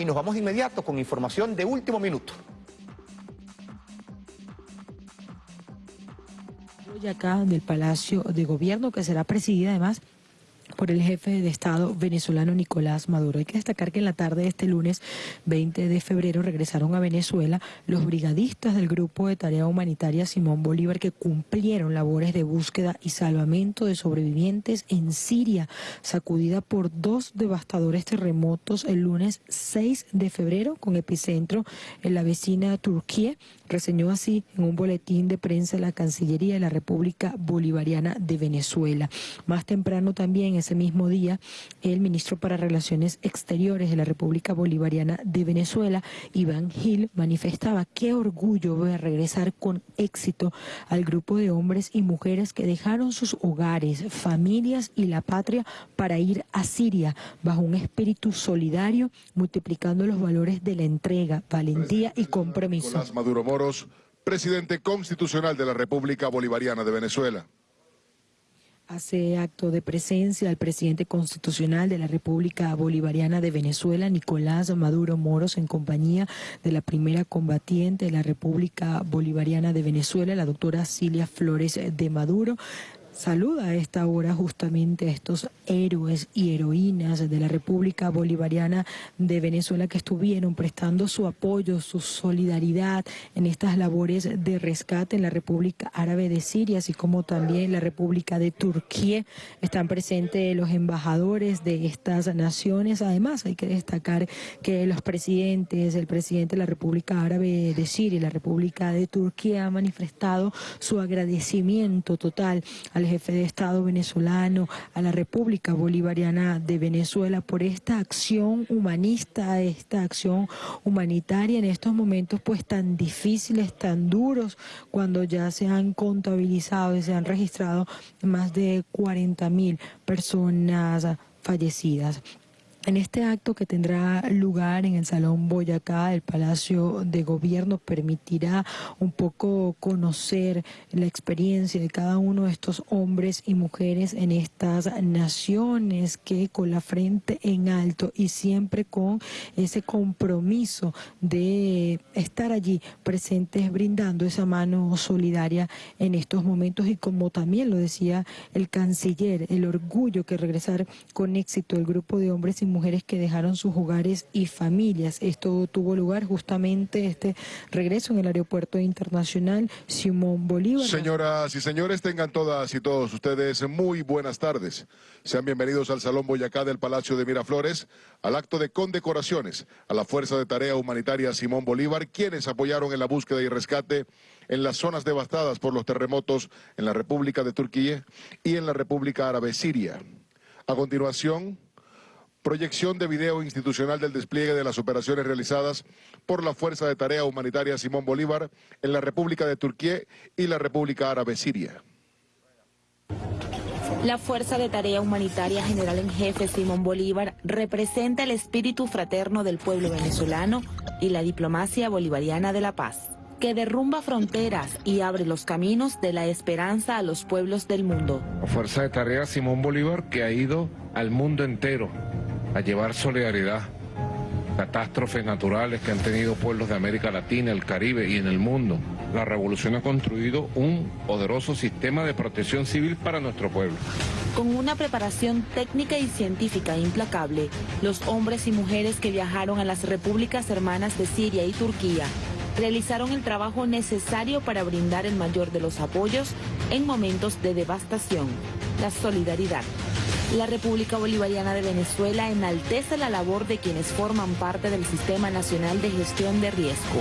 y nos vamos inmediato con información de último minuto. acá del Palacio de Gobierno, que será presidida además por el jefe de Estado venezolano Nicolás Maduro. Hay que destacar que en la tarde de este lunes 20 de febrero regresaron a Venezuela los brigadistas del Grupo de Tarea Humanitaria Simón Bolívar que cumplieron labores de búsqueda y salvamento de sobrevivientes en Siria, sacudida por dos devastadores terremotos el lunes 6 de febrero con epicentro en la vecina Turquía. Reseñó así en un boletín de prensa la Cancillería de la República Bolivariana de Venezuela. Más temprano también ese mismo día, el ministro para Relaciones Exteriores de la República Bolivariana de Venezuela, Iván Gil, manifestaba qué orgullo ver regresar con éxito al grupo de hombres y mujeres que dejaron sus hogares, familias y la patria para ir a Siria bajo un espíritu solidario, multiplicando los valores de la entrega, valentía y compromiso. Maduro Moros, presidente constitucional de la República Bolivariana de Venezuela. Hace acto de presencia el presidente constitucional de la República Bolivariana de Venezuela, Nicolás Maduro Moros, en compañía de la primera combatiente de la República Bolivariana de Venezuela, la doctora Cilia Flores de Maduro saluda a esta hora justamente a estos héroes y heroínas de la República Bolivariana de Venezuela que estuvieron prestando su apoyo, su solidaridad en estas labores de rescate en la República Árabe de Siria, así como también en la República de Turquía. Están presentes los embajadores de estas naciones. Además, hay que destacar que los presidentes, el presidente de la República Árabe de Siria y la República de Turquía han manifestado su agradecimiento total al jefe de Estado venezolano, a la República Bolivariana de Venezuela por esta acción humanista, esta acción humanitaria en estos momentos pues tan difíciles, tan duros, cuando ya se han contabilizado y se han registrado más de 40 mil personas fallecidas. En este acto que tendrá lugar en el Salón Boyacá, el Palacio de Gobierno permitirá un poco conocer la experiencia de cada uno de estos hombres y mujeres en estas naciones que con la frente en alto y siempre con ese compromiso de estar allí presentes brindando esa mano solidaria en estos momentos. Y como también lo decía el canciller, el orgullo que regresar con éxito el grupo de hombres y mujeres que dejaron sus hogares y familias. Esto tuvo lugar justamente este regreso en el aeropuerto internacional Simón Bolívar. Señoras y señores, tengan todas y todos ustedes muy buenas tardes. Sean bienvenidos al Salón Boyacá del Palacio de Miraflores, al acto de condecoraciones a la Fuerza de Tarea Humanitaria Simón Bolívar, quienes apoyaron en la búsqueda y rescate en las zonas devastadas por los terremotos en la República de Turquía y en la República Árabe Siria. A continuación, proyección de video institucional del despliegue de las operaciones realizadas por la Fuerza de Tarea Humanitaria Simón Bolívar en la República de Turquía y la República Árabe Siria. La Fuerza de Tarea Humanitaria General en Jefe Simón Bolívar representa el espíritu fraterno del pueblo venezolano y la diplomacia bolivariana de la paz, que derrumba fronteras y abre los caminos de la esperanza a los pueblos del mundo. La Fuerza de Tarea Simón Bolívar que ha ido al mundo entero a llevar solidaridad. Catástrofes naturales que han tenido pueblos de América Latina, el Caribe y en el mundo. La revolución ha construido un poderoso sistema de protección civil para nuestro pueblo. Con una preparación técnica y científica implacable, los hombres y mujeres que viajaron a las repúblicas hermanas de Siria y Turquía realizaron el trabajo necesario para brindar el mayor de los apoyos en momentos de devastación, la solidaridad. La República Bolivariana de Venezuela enaltece la labor de quienes forman parte del Sistema Nacional de Gestión de Riesgo.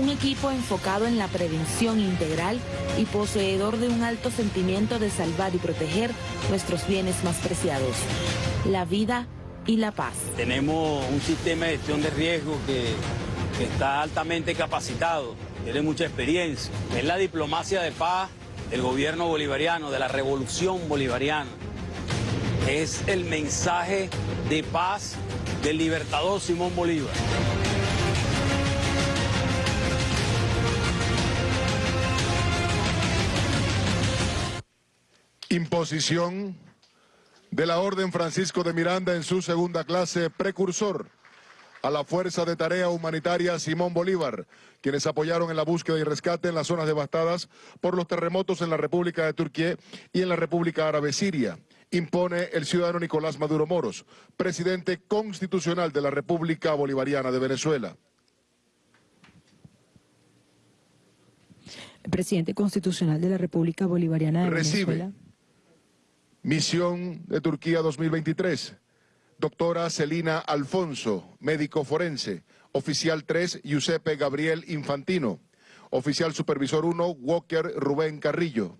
Un equipo enfocado en la prevención integral y poseedor de un alto sentimiento de salvar y proteger nuestros bienes más preciados, la vida y la paz. Tenemos un sistema de gestión de riesgo que, que está altamente capacitado, tiene mucha experiencia. Es la diplomacia de paz del gobierno bolivariano, de la revolución bolivariana es el mensaje de paz del libertador Simón Bolívar. Imposición de la Orden Francisco de Miranda en su segunda clase, precursor a la Fuerza de Tarea Humanitaria Simón Bolívar, quienes apoyaron en la búsqueda y rescate en las zonas devastadas por los terremotos en la República de Turquía y en la República Árabe Siria. Impone el ciudadano Nicolás Maduro Moros, presidente constitucional de la República Bolivariana de Venezuela. El presidente constitucional de la República Bolivariana de Recibe. Venezuela. Misión de Turquía 2023. Doctora Celina Alfonso, médico forense. Oficial 3, Giuseppe Gabriel Infantino. Oficial Supervisor 1, Walker Rubén Carrillo.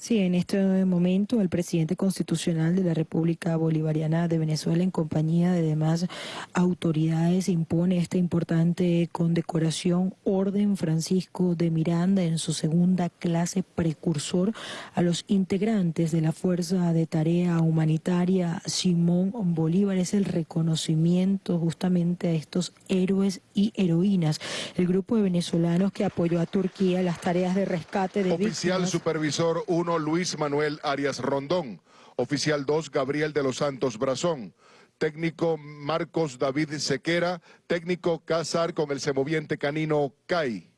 Sí, en este momento el presidente constitucional de la República Bolivariana de Venezuela en compañía de demás autoridades impone esta importante condecoración Orden Francisco de Miranda en su segunda clase precursor a los integrantes de la Fuerza de Tarea Humanitaria Simón Bolívar. Es el reconocimiento justamente a estos héroes y heroínas. El grupo de venezolanos que apoyó a Turquía las tareas de rescate de Oficial víctimas. Supervisor 1, Luis Manuel Arias Rondón. Oficial 2, Gabriel de los Santos Brazón. Técnico Marcos David Sequera. Técnico Cázar con el semoviente canino CAI.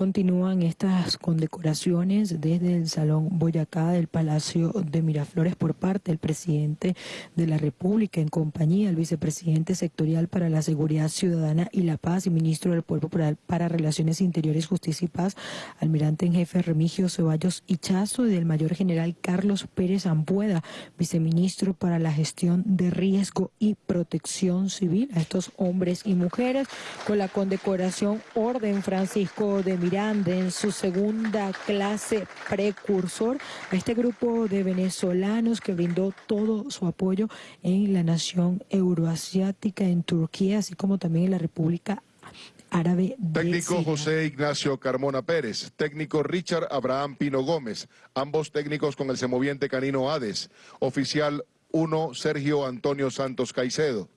Continúan estas condecoraciones desde el Salón Boyacá del Palacio de Miraflores por parte del presidente de la República en compañía del vicepresidente sectorial para la Seguridad Ciudadana y la Paz y ministro del Pueblo para, Relaciones Interiores, Justicia y Paz, almirante en jefe Remigio Ceballos Ichazo y del mayor general Carlos Pérez Ampueda, viceministro para la gestión de riesgo y protección civil. A estos hombres y mujeres con la condecoración Orden Francisco de Miranda en su segunda clase precursor a este grupo de venezolanos que brindó todo su apoyo en la nación euroasiática, en Turquía, así como también en la República Árabe de Técnico. José Ignacio Carmona Pérez. Técnico Richard Abraham Pino Gómez. Ambos técnicos con el semoviente canino Hades. Oficial 1, Sergio Antonio Santos Caicedo.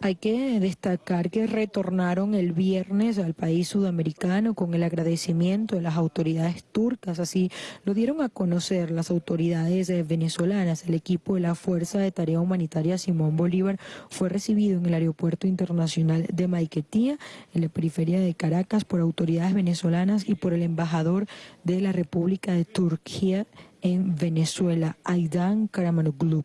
Hay que destacar que retornaron el viernes al país sudamericano con el agradecimiento de las autoridades turcas, así lo dieron a conocer las autoridades eh, venezolanas. El equipo de la Fuerza de Tarea Humanitaria Simón Bolívar fue recibido en el Aeropuerto Internacional de Maiquetía, en la periferia de Caracas, por autoridades venezolanas y por el embajador de la República de Turquía en Venezuela, Aidan Karamanoglu.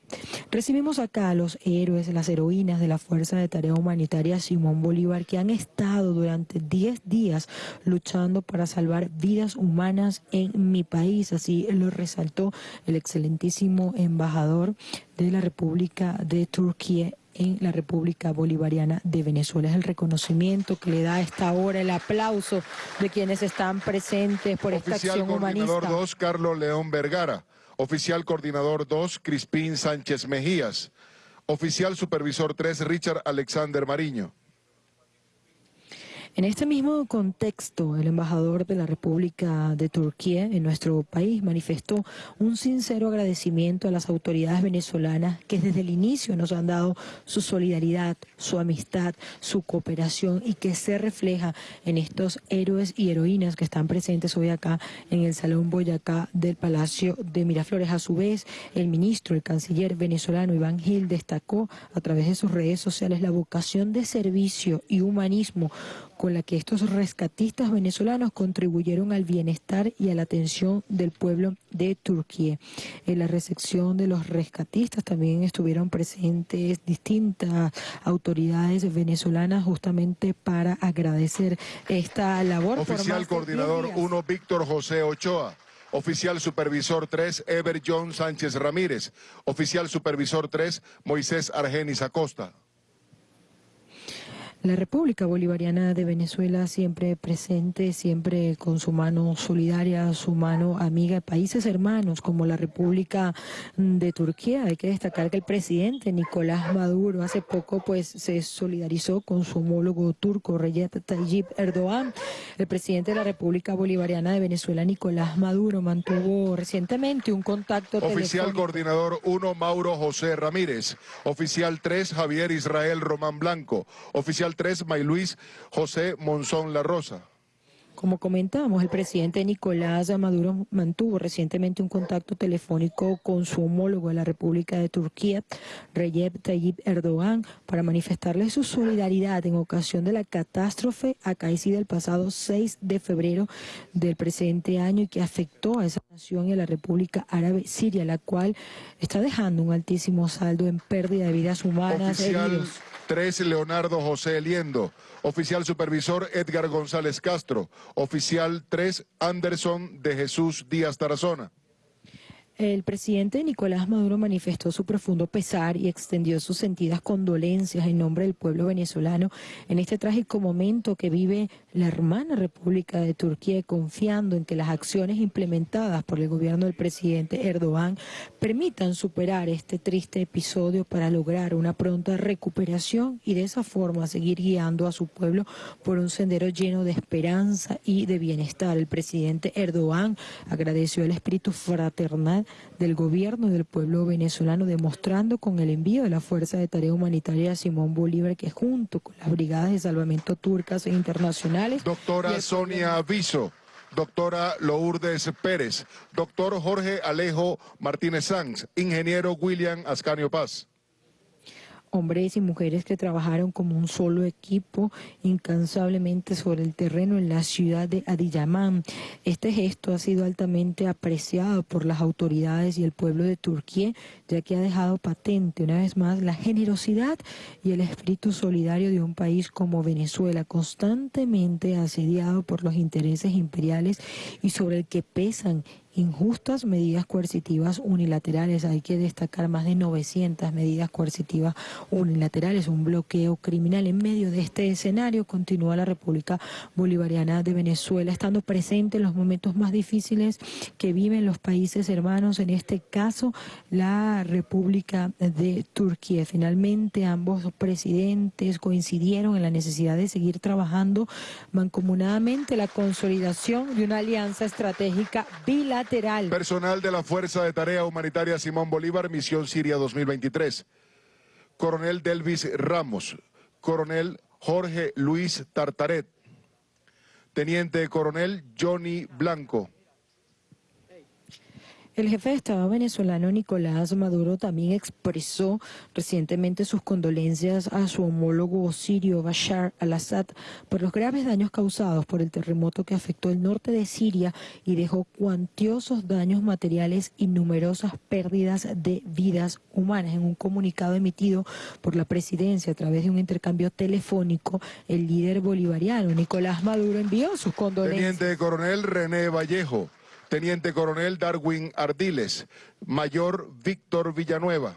Recibimos acá a los héroes, las heroínas de la Fuerza de Tarea Humanitaria Simón Bolívar que han estado durante 10 días luchando para salvar vidas humanas en mi país. Así lo resaltó el excelentísimo embajador de la República de Turquía en la República Bolivariana de Venezuela. Es el reconocimiento que le da a esta hora, el aplauso de quienes están presentes por esta Oficial acción Coordinador humanista. 2, Carlos León Vergara. Oficial Coordinador 2, Crispín Sánchez Mejías. Oficial Supervisor 3, Richard Alexander Mariño. En este mismo contexto, el embajador de la República de Turquía en nuestro país manifestó un sincero agradecimiento a las autoridades venezolanas que desde el inicio nos han dado su solidaridad, su amistad, su cooperación y que se refleja en estos héroes y heroínas que están presentes hoy acá en el Salón Boyacá del Palacio de Miraflores. A su vez, el ministro, el canciller venezolano Iván Gil destacó a través de sus redes sociales la vocación de servicio y humanismo con la que estos rescatistas venezolanos contribuyeron al bienestar y a la atención del pueblo de Turquía. En la recepción de los rescatistas también estuvieron presentes distintas autoridades venezolanas justamente para agradecer esta labor. Oficial más de 10 Coordinador días. 1, Víctor José Ochoa. Oficial Supervisor 3, Ever John Sánchez Ramírez. Oficial Supervisor 3, Moisés Argenis Acosta. La República Bolivariana de Venezuela siempre presente, siempre con su mano solidaria, su mano amiga, países hermanos como la República de Turquía. Hay que destacar que el presidente Nicolás Maduro hace poco pues se solidarizó con su homólogo turco Recep Tayyip Erdogan. El presidente de la República Bolivariana de Venezuela, Nicolás Maduro, mantuvo recientemente un contacto Oficial telefónico. Coordinador 1, Mauro José Ramírez. Oficial 3, Javier Israel Román Blanco. Oficial 3, May Luis José Monzón La Rosa. Como comentamos, el presidente Nicolás Maduro mantuvo recientemente un contacto telefónico con su homólogo de la República de Turquía, Recep Tayyip Erdogan, para manifestarle su solidaridad en ocasión de la catástrofe acaecida el pasado 6 de febrero del presente año y que afectó a esa nación y a la República Árabe Siria, la cual está dejando un altísimo saldo en pérdida de vidas humanas. Oficial heridos. 3, Leonardo José Eliendo. Oficial supervisor, Edgar González Castro. Oficial 3, Anderson de Jesús Díaz Tarazona. El presidente Nicolás Maduro manifestó su profundo pesar y extendió sus sentidas condolencias en nombre del pueblo venezolano en este trágico momento que vive la hermana República de Turquía, confiando en que las acciones implementadas por el gobierno del presidente Erdogan permitan superar este triste episodio para lograr una pronta recuperación y de esa forma seguir guiando a su pueblo por un sendero lleno de esperanza y de bienestar. El presidente Erdogan agradeció el espíritu fraternal del gobierno y del pueblo venezolano, demostrando con el envío de la Fuerza de Tarea Humanitaria Simón Bolívar, que junto con las brigadas de salvamento turcas e internacionales... Doctora Sonia Aviso. Doctora Lourdes Pérez. Doctor Jorge Alejo Martínez Sanz. Ingeniero William Ascanio Paz hombres y mujeres que trabajaron como un solo equipo incansablemente sobre el terreno en la ciudad de Adiyaman. Este gesto ha sido altamente apreciado por las autoridades y el pueblo de Turquía, ya que ha dejado patente una vez más la generosidad y el espíritu solidario de un país como Venezuela, constantemente asediado por los intereses imperiales y sobre el que pesan injustas medidas coercitivas unilaterales. Hay que destacar más de 900 medidas coercitivas unilaterales, un bloqueo criminal. En medio de este escenario continúa la República Bolivariana de Venezuela, estando presente en los momentos más difíciles que viven los países hermanos, en este caso la República de Turquía. Finalmente ambos presidentes coincidieron en la necesidad de seguir trabajando mancomunadamente la consolidación de una alianza estratégica bilateral Personal de la Fuerza de Tarea Humanitaria Simón Bolívar, Misión Siria 2023. Coronel Delvis Ramos. Coronel Jorge Luis Tartaret. Teniente Coronel Johnny Blanco. El jefe de Estado venezolano Nicolás Maduro también expresó recientemente sus condolencias a su homólogo sirio Bashar al-Assad por los graves daños causados por el terremoto que afectó el norte de Siria y dejó cuantiosos daños materiales y numerosas pérdidas de vidas humanas. En un comunicado emitido por la presidencia a través de un intercambio telefónico, el líder bolivariano Nicolás Maduro envió sus condolencias. Teniente Coronel René Vallejo. Teniente Coronel Darwin Ardiles, Mayor Víctor Villanueva.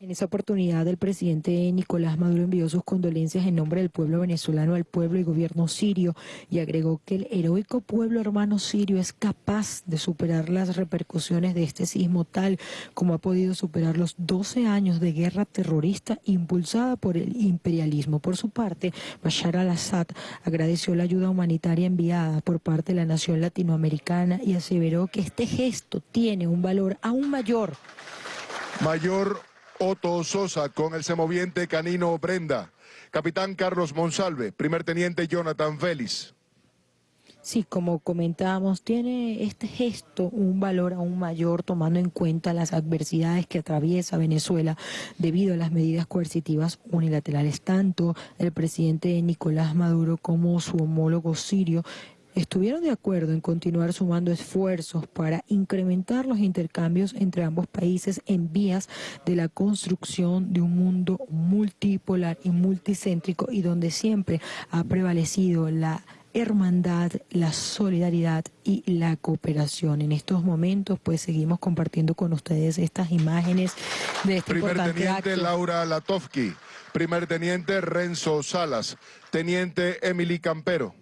En esa oportunidad, el presidente Nicolás Maduro envió sus condolencias en nombre del pueblo venezolano al pueblo y gobierno sirio y agregó que el heroico pueblo hermano sirio es capaz de superar las repercusiones de este sismo tal como ha podido superar los 12 años de guerra terrorista impulsada por el imperialismo. Por su parte, Bashar al-Assad agradeció la ayuda humanitaria enviada por parte de la nación latinoamericana y aseveró que este gesto tiene un valor aún mayor. Mayor Otto Sosa con el semoviente Canino Brenda. Capitán Carlos Monsalve, primer teniente Jonathan Félix. Sí, como comentábamos, tiene este gesto un valor aún mayor tomando en cuenta las adversidades que atraviesa Venezuela debido a las medidas coercitivas unilaterales. Tanto el presidente Nicolás Maduro como su homólogo sirio estuvieron de acuerdo en continuar sumando esfuerzos para incrementar los intercambios entre ambos países en vías de la construcción de un mundo multipolar y multicéntrico y donde siempre ha prevalecido la hermandad, la solidaridad y la cooperación. En estos momentos, pues seguimos compartiendo con ustedes estas imágenes de este Primer importante teniente acto. Laura Latovsky, primer teniente Renzo Salas, teniente Emily Campero.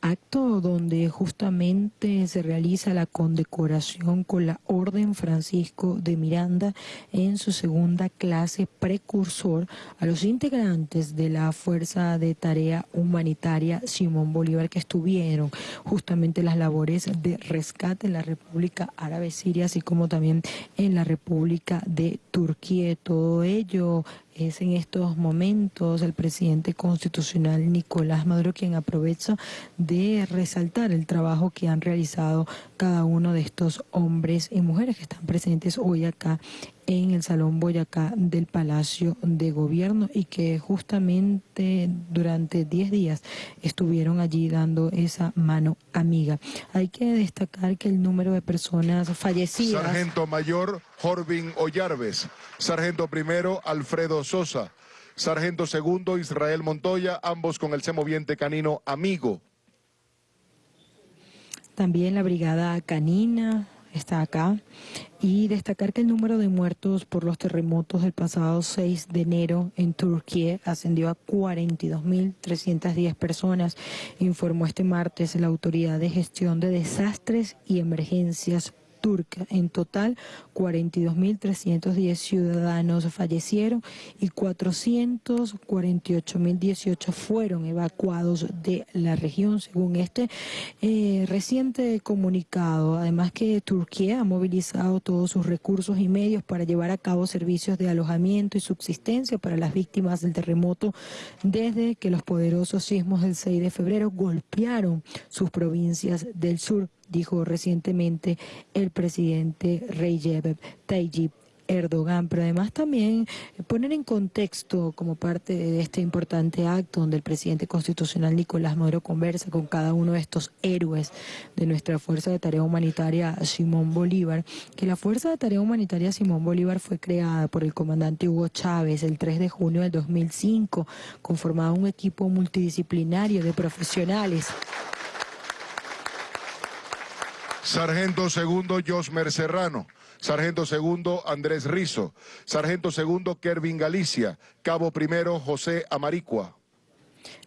Acto donde justamente se realiza la condecoración con la Orden Francisco de Miranda en su segunda clase precursor a los integrantes de la Fuerza de Tarea Humanitaria Simón Bolívar que estuvieron justamente las labores de rescate en la República Árabe Siria, así como también en la República de Turquía. Todo ello es en estos momentos el presidente constitucional Nicolás Maduro quien aprovecha de resaltar el trabajo que han realizado cada uno de estos hombres y mujeres que están presentes hoy acá en el Salón Boyacá del Palacio de Gobierno y que justamente durante 10 días estuvieron allí dando esa mano amiga. Hay que destacar que el número de personas fallecidas... Sargento Mayor Jorvin Ollarves, Sargento Primero Alfredo Sosa, Sargento Segundo Israel Montoya, ambos con el semoviente canino Amigo. También la Brigada Canina, está acá. Y destacar que el número de muertos por los terremotos del pasado 6 de enero en Turquía ascendió a 42.310 personas, informó este martes la Autoridad de Gestión de Desastres y Emergencias turca. En total, 42.310 ciudadanos fallecieron y 448.018 fueron evacuados de la región, según este eh, reciente comunicado. Además que Turquía ha movilizado todos sus recursos y medios para llevar a cabo servicios de alojamiento y subsistencia para las víctimas del terremoto desde que los poderosos sismos del 6 de febrero golpearon sus provincias del sur dijo recientemente el presidente Recep Tayyip Erdogan, pero además también poner en contexto como parte de este importante acto donde el presidente constitucional Nicolás Maduro conversa con cada uno de estos héroes de nuestra Fuerza de Tarea Humanitaria Simón Bolívar, que la Fuerza de Tarea Humanitaria Simón Bolívar fue creada por el comandante Hugo Chávez el 3 de junio del 2005, conformado un equipo multidisciplinario de profesionales Sargento segundo Josmer Serrano. Sargento segundo Andrés Rizo. Sargento segundo Kervin Galicia. Cabo primero José Amaricua.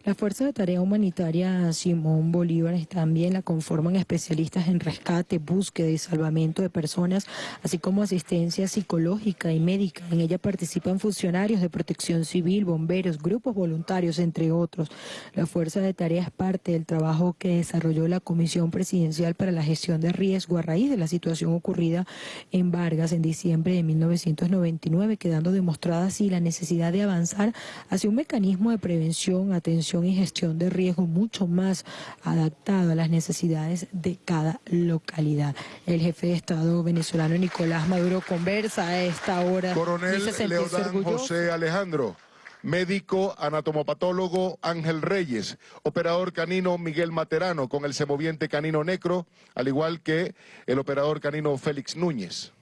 La Fuerza de Tarea Humanitaria Simón Bolívar también la conforman especialistas en rescate, búsqueda y salvamento de personas, así como asistencia psicológica y médica. En ella participan funcionarios de protección civil, bomberos, grupos voluntarios, entre otros. La Fuerza de Tarea es parte del trabajo que desarrolló la Comisión Presidencial para la Gestión de Riesgo a raíz de la situación ocurrida en Vargas en diciembre de 1999, quedando demostrada así la necesidad de avanzar hacia un mecanismo de prevención, atención y gestión de riesgo mucho más adaptado a las necesidades de cada localidad. El jefe de Estado venezolano Nicolás Maduro conversa a esta hora. Coronel Leodán José Alejandro. Médico anatomopatólogo Ángel Reyes, operador canino Miguel Materano con el semoviente canino Necro, al igual que el operador canino Félix Núñez.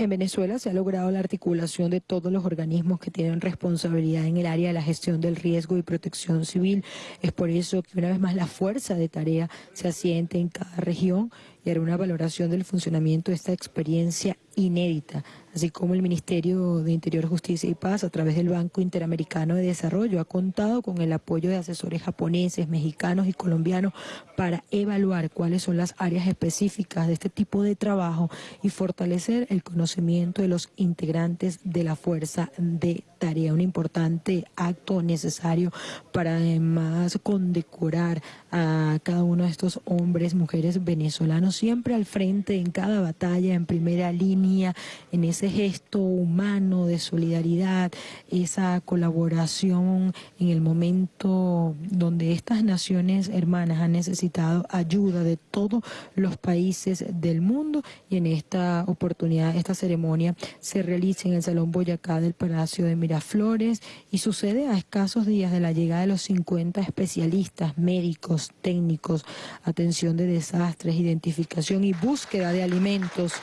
En Venezuela se ha logrado la articulación de todos los organismos que tienen responsabilidad en el área de la gestión del riesgo y protección civil. Es por eso que una vez más la fuerza de tarea se asiente en cada región y hará una valoración del funcionamiento de esta experiencia inédita, así como el Ministerio de Interior, Justicia y Paz a través del Banco Interamericano de Desarrollo ha contado con el apoyo de asesores japoneses, mexicanos y colombianos para evaluar cuáles son las áreas específicas de este tipo de trabajo y fortalecer el conocimiento de los integrantes de la fuerza de tarea, un importante acto necesario para además condecorar a cada uno de estos hombres, mujeres venezolanos, siempre al frente en cada batalla, en primera línea, en ese gesto humano de solidaridad, esa colaboración en el momento donde estas naciones hermanas han necesitado ayuda de todos los países del mundo y en esta oportunidad, esta ceremonia se realiza en el Salón Boyacá del Palacio de Miraflores y sucede a escasos días de la llegada de los 50 especialistas, médicos, técnicos, atención de desastres, identificación y búsqueda de alimentos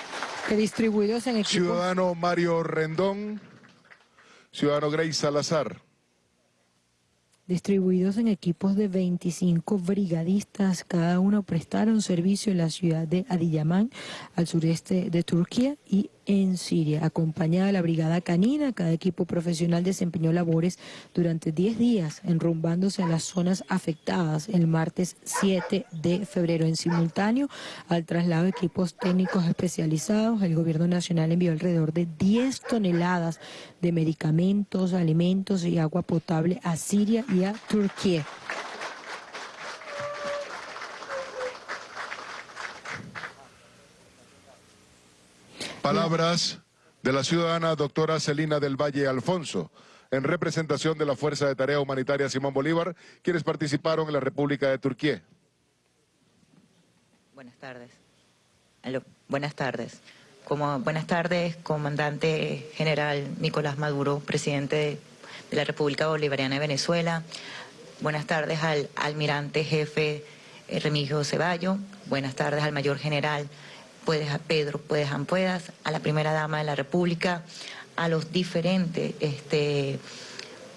que distribuidos en equipos... Ciudadano Mario Rendón, Ciudadano Grace Salazar distribuidos en equipos de 25 brigadistas. Cada uno prestaron servicio en la ciudad de Adiyaman, al sureste de Turquía, y en Siria. Acompañada de la Brigada Canina, cada equipo profesional desempeñó labores durante 10 días, enrumbándose a las zonas afectadas el martes 7 de febrero. En simultáneo al traslado de equipos técnicos especializados, el Gobierno Nacional envió alrededor de 10 toneladas de medicamentos, alimentos y agua potable a Siria y a Turquía. Palabras de la ciudadana doctora Celina del Valle Alfonso, en representación de la Fuerza de Tarea Humanitaria Simón Bolívar, quienes participaron en la República de Turquía. Buenas tardes. Buenas tardes. Como, buenas tardes, comandante general Nicolás Maduro, presidente de, de la República Bolivariana de Venezuela. Buenas tardes al almirante jefe eh, Remigio Ceballo. Buenas tardes al mayor general puedes, Pedro Puedes Ampuedas, a la primera dama de la República, a los diferentes este,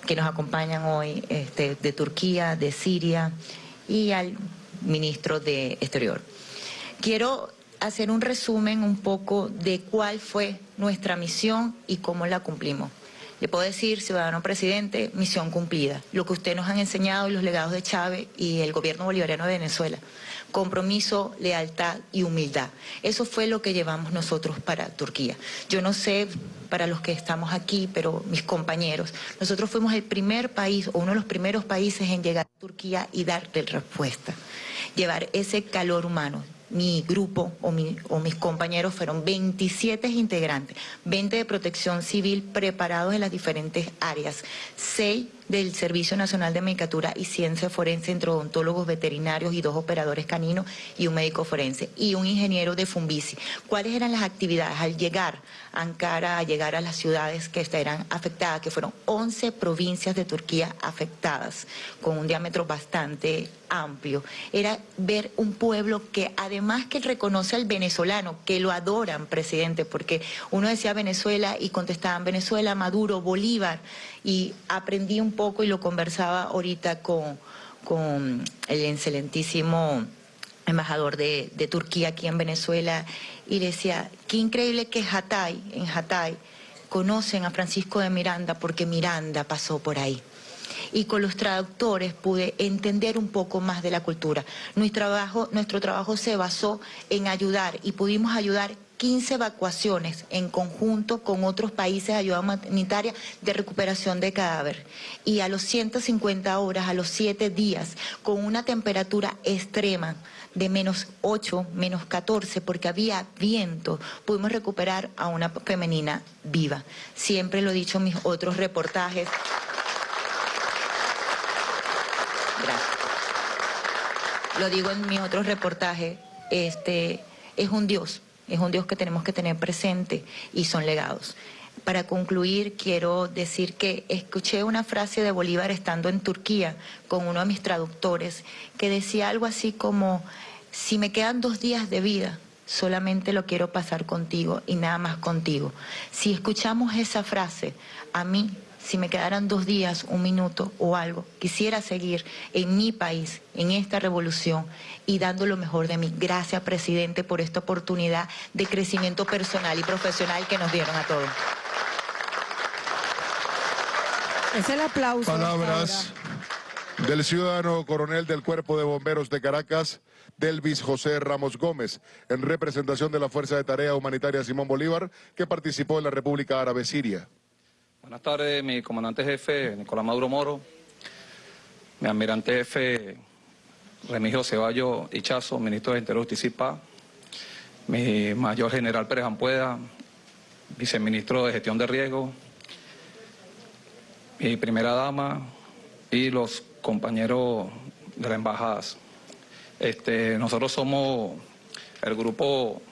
que nos acompañan hoy este, de Turquía, de Siria y al ministro de Exterior. Quiero hacer un resumen un poco de cuál fue nuestra misión y cómo la cumplimos. Le puedo decir, ciudadano presidente, misión cumplida. Lo que usted nos han enseñado y los legados de Chávez y el gobierno bolivariano de Venezuela compromiso, lealtad y humildad. Eso fue lo que llevamos nosotros para Turquía. Yo no sé para los que estamos aquí, pero mis compañeros, nosotros fuimos el primer país o uno de los primeros países en llegar a Turquía y darle respuesta, llevar ese calor humano mi grupo o, mis compañeros fueron 27 integrantes, 20 de protección civil preparados en las diferentes áreas, 6 del Servicio Nacional de Medicatura y Ciencia Forense entre odontólogos veterinarios y dos operadores caninos y un médico forense y un ingeniero de Fumbisi. ¿Cuáles eran las actividades al llegar a Ankara, a llegar a las ciudades que eran afectadas, que fueron 11 provincias de Turquía afectadas, con un diámetro bastante amplio? Era ver un pueblo que además que reconoce al venezolano, que lo adoran, presidente, porque uno decía Venezuela y contestaban Venezuela, Maduro, Bolívar, y aprendí un poco y lo conversaba ahorita con, con el excelentísimo embajador de, de, Turquía aquí en Venezuela y decía, qué increíble que Hatay, en Hatay, conocen a Francisco de Miranda porque Miranda pasó por ahí. Y con los traductores pude entender un poco más de la cultura. Nuestro trabajo, nuestro trabajo se basó en ayudar y pudimos ayudar 15 evacuaciones en conjunto con otros países de ayuda humanitaria de recuperación de cadáver. Y a los 150 horas, a los 7 días, con una temperatura extrema de menos 8, menos 14, porque había viento, pudimos recuperar a una femenina viva. Siempre lo he dicho en mis otros reportajes. Gracias. Lo digo en mis otros reportajes, este es un Dios es un Dios que tenemos que tener presente y son legados. Para concluir, quiero decir que escuché una frase de Bolívar estando en Turquía con uno de mis traductores que decía algo así como, si me quedan dos días de vida, solamente lo quiero pasar contigo y nada más contigo. Si escuchamos esa frase, a mí si me quedaran dos días, un minuto o algo, quisiera seguir en mi país, en esta revolución y dando lo mejor de mí. Gracias, presidente, por esta oportunidad de crecimiento personal y profesional que nos dieron a todos. Es el aplauso. Palabras del ciudadano coronel del Cuerpo de Bomberos de Caracas, Delvis José Ramos Gómez, en representación de la Fuerza de Tarea Humanitaria Simón Bolívar, que participó en la República Árabe Siria. Buenas tardes, mi comandante jefe Nicolás Maduro Moro, mi almirante jefe Remigio Ceballo Ichazo, ministro de Interior Justicia y Paz, mi mayor general Pérez Ampueda, viceministro de Gestión de Riesgo, mi primera dama y los compañeros de la embajada. Este, nosotros somos el grupo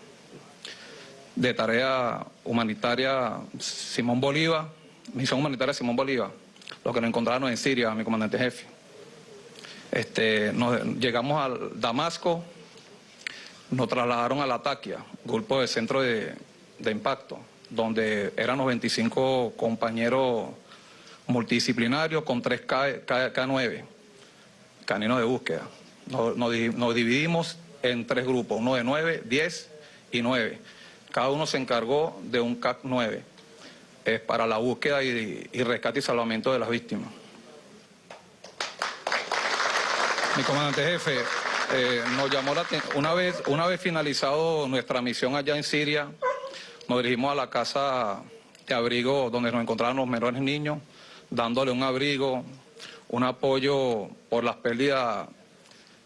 de tarea humanitaria Simón Bolívar, Misión Humanitaria Simón Bolívar, lo que nos encontraron en Siria, mi comandante jefe. Este, llegamos al Damasco, nos trasladaron a la Taquia, grupo de centro de, impacto, donde eran los 25 compañeros multidisciplinarios con tres K, K, 9 caninos de búsqueda. Nos, nos, dividimos en tres grupos, uno de 9, 10 y 9. Cada uno se encargó de un CAC 9 para la búsqueda y, rescate y salvamento de las víctimas. Mi comandante jefe, eh, nos llamó la una vez, una vez finalizado nuestra misión allá en Siria, nos dirigimos a la casa de abrigo donde nos encontraban los menores niños, dándole un abrigo, un apoyo por las pérdidas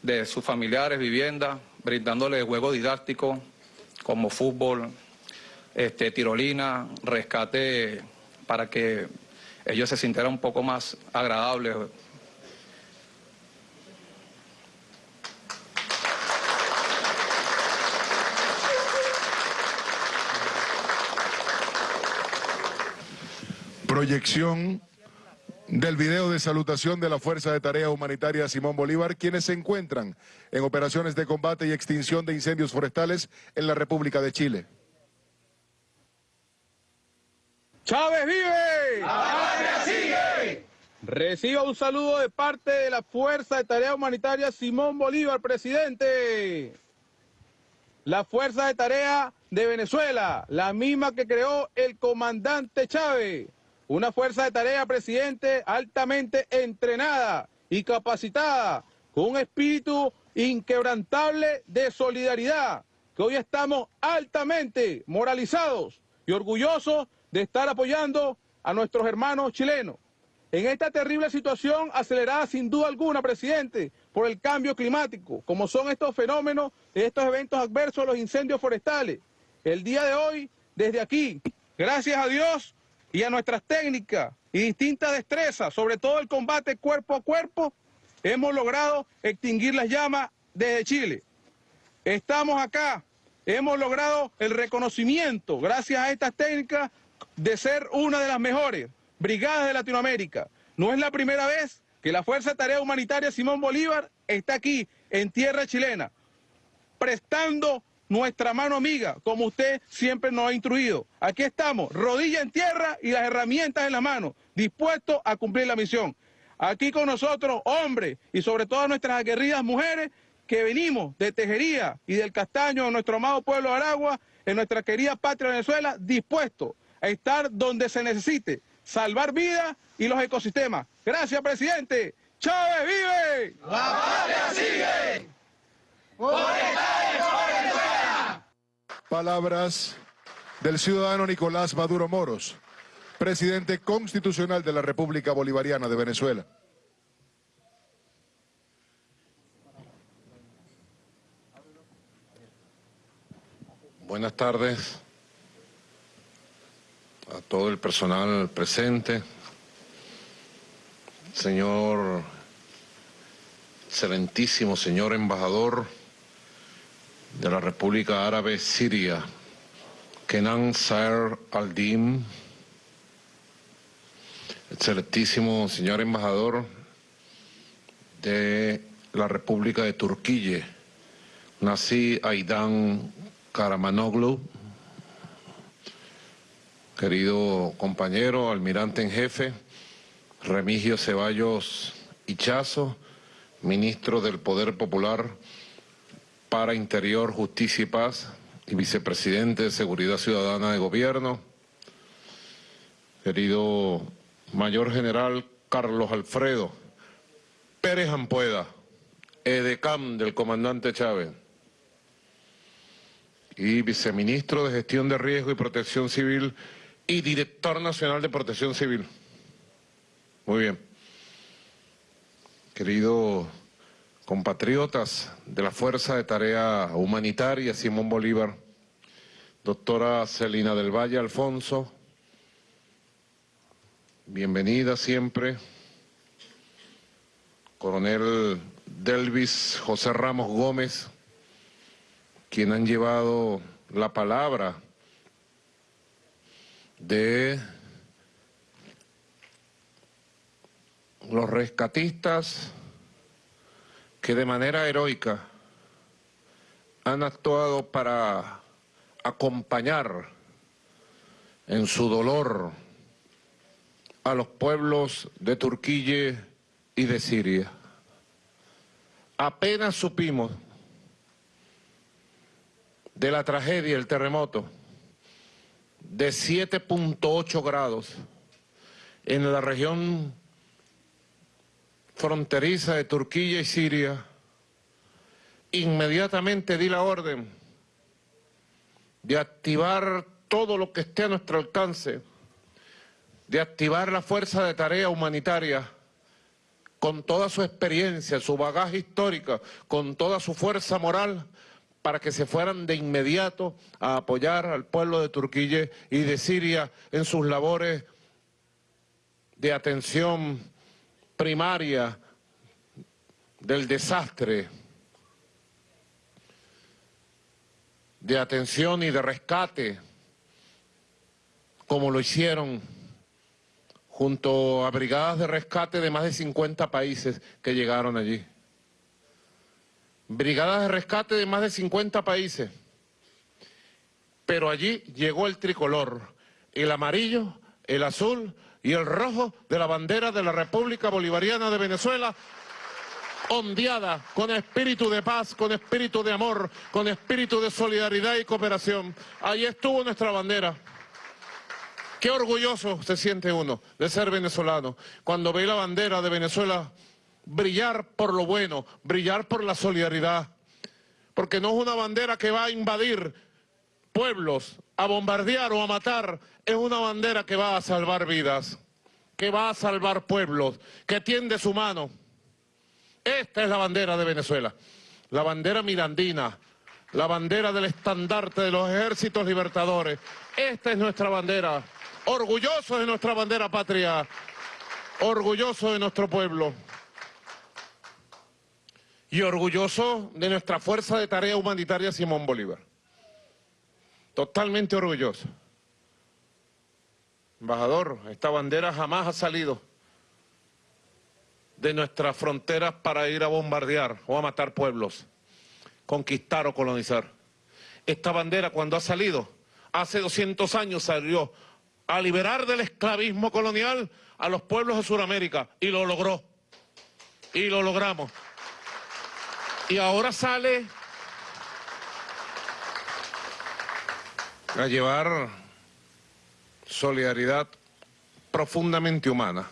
de sus familiares, viviendas, brindándole juegos didácticos como fútbol, este, tirolina, rescate para que ellos se sintieran un poco más agradables. Proyección del video de salutación de la Fuerza de Tarea Humanitaria Simón Bolívar, quienes se encuentran en operaciones de combate y extinción de incendios forestales en la República de Chile. ¡Chávez vive! ¡La sigue! Reciba un saludo de parte de la Fuerza de Tarea Humanitaria Simón Bolívar, presidente. La Fuerza de Tarea de Venezuela, la misma que creó el comandante Chávez. Una fuerza de tarea, presidente, altamente entrenada y capacitada, con un espíritu inquebrantable de solidaridad, que hoy estamos altamente moralizados y orgullosos de estar apoyando a nuestros hermanos chilenos. En esta terrible situación acelerada sin duda alguna, presidente, por el cambio climático, como son estos fenómenos, estos eventos adversos, los incendios forestales. El día de hoy, desde aquí, gracias a Dios, y a nuestras técnicas y distintas destrezas, sobre todo el combate cuerpo a cuerpo, hemos logrado extinguir las llamas desde Chile. Estamos acá, hemos logrado el reconocimiento, gracias a estas técnicas, de ser una de las mejores brigadas de Latinoamérica. No es la primera vez que la Fuerza de Tarea Humanitaria Simón Bolívar está aquí, en tierra chilena, prestando nuestra mano amiga, como usted siempre nos ha instruido. Aquí estamos, rodilla en tierra y las herramientas en la mano, dispuestos a cumplir la misión. Aquí con nosotros, hombres, y sobre todo nuestras aguerridas mujeres, que venimos de Tejería y del Castaño, de nuestro amado pueblo de Aragua, en nuestra querida patria Venezuela, dispuestos estar donde se necesite, salvar vidas y los ecosistemas. Gracias, presidente. Chávez vive. La patria sigue. Por Palabras del ciudadano Nicolás Maduro Moros, presidente constitucional de la República Bolivariana de Venezuela. Buenas tardes a todo el personal presente, señor, excelentísimo señor embajador, de la República Árabe Siria, Kenan Saer al-Dim, excelentísimo señor embajador de la República de Turquía, Nasi Aidan Karamanoglu, querido compañero, almirante en jefe, Remigio Ceballos Ichazo, ministro del Poder Popular para Interior, Justicia y Paz y vicepresidente de Seguridad Ciudadana de Gobierno, querido Mayor General Carlos Alfredo Pérez Ampueda, edecam del comandante Chávez y viceministro de Gestión de Riesgo y Protección Civil y director nacional de Protección Civil. Muy bien. Querido compatriotas de la Fuerza de Tarea Humanitaria Simón Bolívar, doctora Celina del Valle Alfonso, bienvenida siempre, coronel Delvis José Ramos Gómez, quien han llevado la palabra de los rescatistas que de manera heroica han actuado para acompañar en su dolor a los pueblos de Turquía y de Siria. Apenas supimos de la tragedia, el terremoto, de 7.8 grados en la región fronteriza de Turquía y Siria, inmediatamente di la orden de activar todo lo que esté a nuestro alcance, de activar la fuerza de tarea humanitaria con toda su experiencia, su bagaje histórico, con toda su fuerza moral, para que se fueran de inmediato a apoyar al pueblo de Turquía y de Siria en sus labores de atención primaria del desastre, de atención y de rescate, como lo hicieron junto a brigadas de rescate de más de 50 países que llegaron allí. Brigadas de rescate de más de 50 países. Pero allí llegó el tricolor, el amarillo, el azul y el rojo de la bandera de la República Bolivariana de Venezuela, ondeada con espíritu de paz, con espíritu de amor, con espíritu de solidaridad y cooperación. Allí estuvo nuestra bandera. Qué orgulloso se siente uno de ser venezolano cuando ve la bandera de Venezuela brillar por lo bueno, brillar por la solidaridad. Porque no es una bandera que va a invadir pueblos, a bombardear o a matar, es una bandera que va a salvar vidas, que va a salvar pueblos, que tiende su mano. Esta es la bandera de Venezuela, la bandera mirandina, la bandera del estandarte de los ejércitos libertadores. Esta es nuestra bandera orgullosos de nuestra bandera patria, orgullosos de nuestro pueblo y orgulloso de nuestra Fuerza de Tarea Humanitaria Simón Bolívar. Totalmente orgulloso. Embajador, esta bandera jamás ha salido de nuestras fronteras para ir a bombardear o a matar pueblos, conquistar o colonizar. Esta bandera cuando ha salido, hace 200 años salió a liberar del esclavismo colonial a los pueblos de Sudamérica y lo logró. Y lo logramos. Y ahora sale a llevar solidaridad profundamente humana.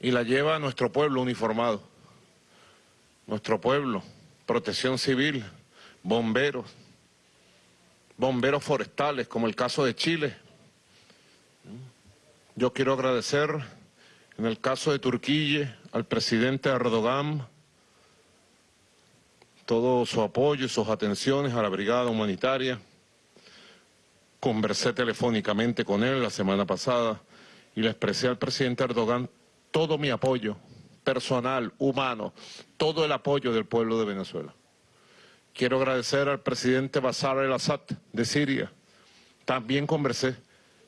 Y la lleva nuestro pueblo uniformado. Nuestro pueblo, protección civil, bomberos, bomberos forestales, como el caso de Chile. Yo quiero agradecer, en el caso de Turquía, al presidente Erdogan, todo su apoyo y sus atenciones a la brigada humanitaria. Conversé telefónicamente con él la semana pasada y le expresé al presidente Erdogan todo mi apoyo personal, humano, todo el apoyo del pueblo de Venezuela. Quiero agradecer al presidente Bashar el-Assad de Siria. También conversé,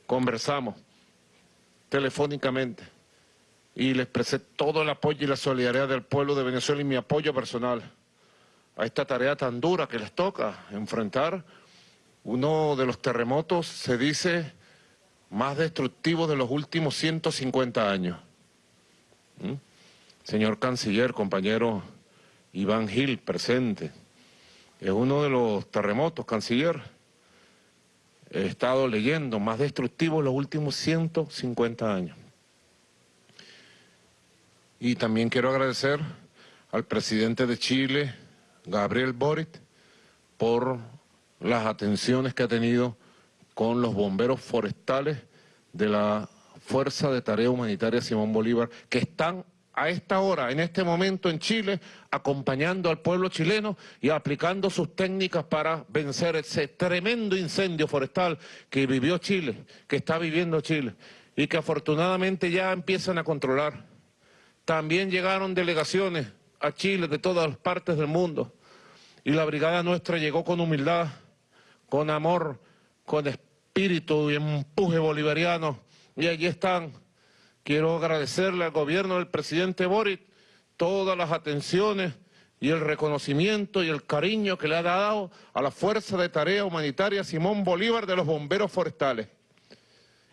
conversamos telefónicamente y le expresé todo el apoyo y la solidaridad del pueblo de Venezuela y mi apoyo personal a esta tarea tan dura que les toca enfrentar uno de los terremotos, se dice, más destructivos de los últimos 150 años. ¿Mm? Señor canciller, compañero Iván Gil, presente es uno de los terremotos, canciller. He estado leyendo, más destructivo en los últimos 150 años. Y también quiero agradecer al presidente de Chile, Gabriel Boric, por las atenciones que ha tenido con los bomberos forestales de la Fuerza de Tarea Humanitaria Simón Bolívar, que están a esta hora, en este momento en Chile, acompañando al pueblo chileno y aplicando sus técnicas para vencer ese tremendo incendio forestal que vivió Chile, que está viviendo Chile y que afortunadamente ya empiezan a controlar. También llegaron delegaciones a Chile de todas las partes del mundo. Y la brigada nuestra llegó con humildad, con amor, con espíritu y empuje bolivariano. Y allí están. Quiero agradecerle al gobierno del presidente Boric todas las atenciones y el reconocimiento y el cariño que le ha dado a la Fuerza de Tarea Humanitaria Simón Bolívar de los bomberos forestales.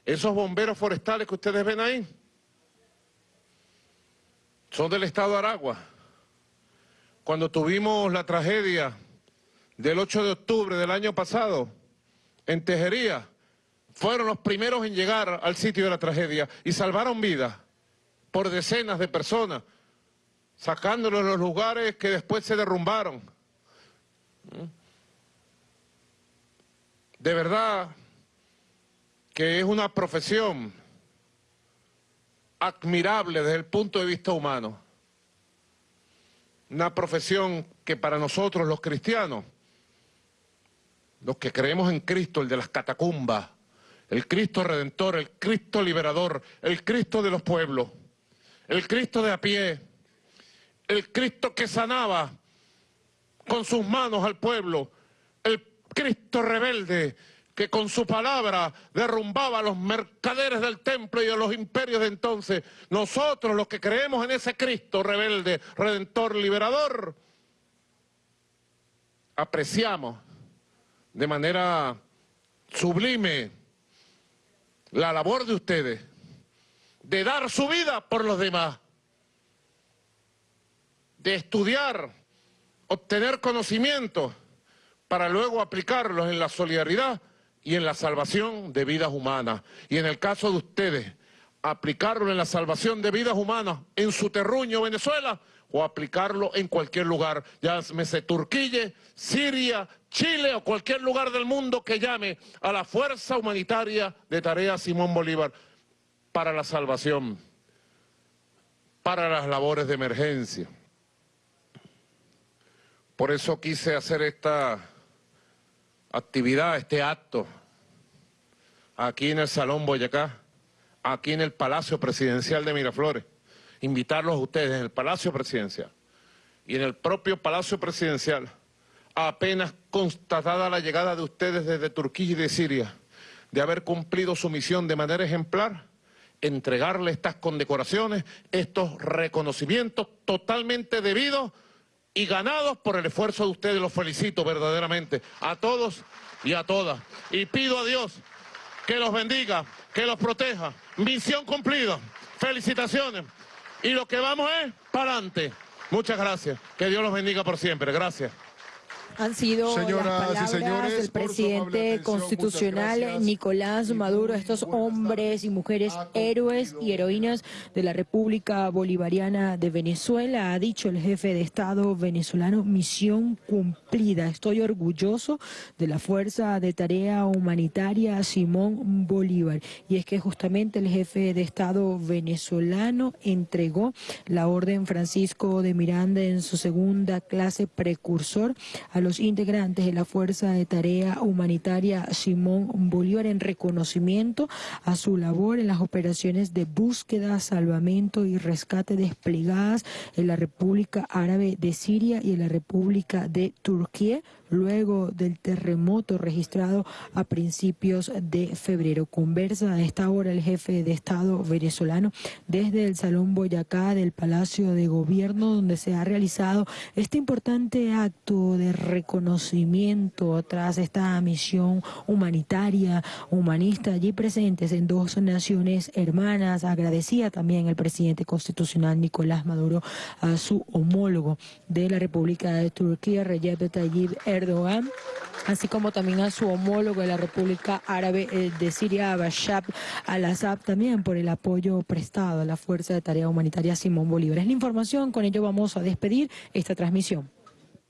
Esos bomberos forestales que ustedes ven ahí son del estado de Aragua. Cuando tuvimos la tragedia del 8 de octubre del año pasado en Tejería, fueron los primeros en llegar al sitio de la tragedia y salvaron vidas por decenas de personas, sacándolos de los lugares que después se derrumbaron. De verdad que es una profesión admirable desde el punto de vista humano. Una profesión que para nosotros los cristianos, los que creemos en Cristo, el de las catacumbas, el Cristo redentor, el Cristo liberador, el Cristo de los pueblos, el Cristo de a pie, el Cristo que sanaba con sus manos al pueblo, el Cristo rebelde que con su palabra derrumbaba a los mercaderes del templo y a los imperios de entonces. Nosotros los que creemos en ese Cristo rebelde, redentor, liberador, apreciamos de manera sublime la labor de ustedes de dar su vida por los demás, de estudiar, obtener conocimientos para luego aplicarlos en la solidaridad y en la salvación de vidas humanas. Y en el caso de ustedes, aplicarlo en la salvación de vidas humanas en su terruño, Venezuela, o aplicarlo en cualquier lugar, llámese Turquía, Siria, Chile o cualquier lugar del mundo que llame a la fuerza humanitaria de Tarea Simón Bolívar para la salvación, para las labores de emergencia. Por eso quise hacer esta actividad, este acto, aquí en el Salón Boyacá, aquí en el Palacio Presidencial de Miraflores invitarlos a ustedes en el Palacio Presidencial. Y en el propio Palacio Presidencial, apenas constatada la llegada de ustedes desde Turquía y de Siria, de haber cumplido su misión de manera ejemplar, entregarle estas condecoraciones, estos reconocimientos totalmente debidos y ganados por el esfuerzo de ustedes. Los felicito verdaderamente a todos y a todas. Y pido a Dios que los bendiga, que los proteja. Misión cumplida. Felicitaciones. Y lo que vamos es para adelante. Muchas gracias. Que Dios los bendiga por siempre. Gracias han sido las palabras del presidente constitucional Nicolás Maduro, estos hombres y mujeres héroes y heroínas de la República Bolivariana de Venezuela. Ha dicho el jefe de Estado venezolano, misión cumplida. Estoy orgulloso de la Fuerza de Tarea Humanitaria Simón Bolívar. Y es que justamente el jefe de Estado venezolano entregó la Orden Francisco de Miranda en su segunda clase precursor a los los integrantes de la Fuerza de Tarea Humanitaria Simón Bolívar en reconocimiento a su labor en las operaciones de búsqueda, salvamento y rescate desplegadas en la República Árabe de Siria y en la República de Turquía luego del terremoto registrado a principios de febrero. Conversa a esta hora el jefe de Estado venezolano desde el Salón Boyacá del Palacio de Gobierno, donde se ha realizado este importante acto de reconocimiento tras esta misión humanitaria, humanista, allí presentes en dos naciones hermanas. Agradecía también el presidente constitucional Nicolás Maduro a su homólogo de la República de Turquía, Recep Tayyip Erdogan Erdogan, así como también a su homólogo de la República Árabe de Siria, Bashar al-Assad, también por el apoyo prestado a la Fuerza de Tarea Humanitaria Simón Bolívar. Es la información, con ello vamos a despedir esta transmisión.